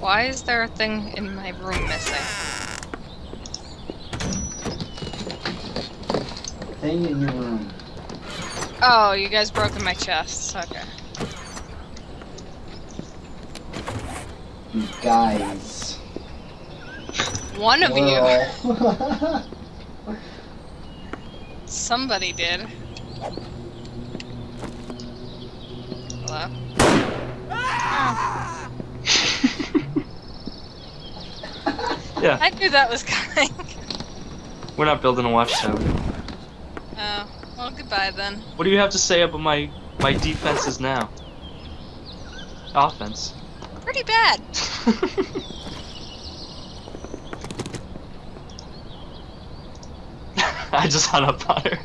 Why is there a thing in my room missing? Thing in your room. Oh, you guys broke in my chest. Okay. You guys. One of you. Somebody did. Hello? Oh, Yeah, I knew that was coming. we're not building a watchtower. Oh, well, goodbye then. What do you have to say about my my defenses now? Offense. Pretty bad. I just hung up on her.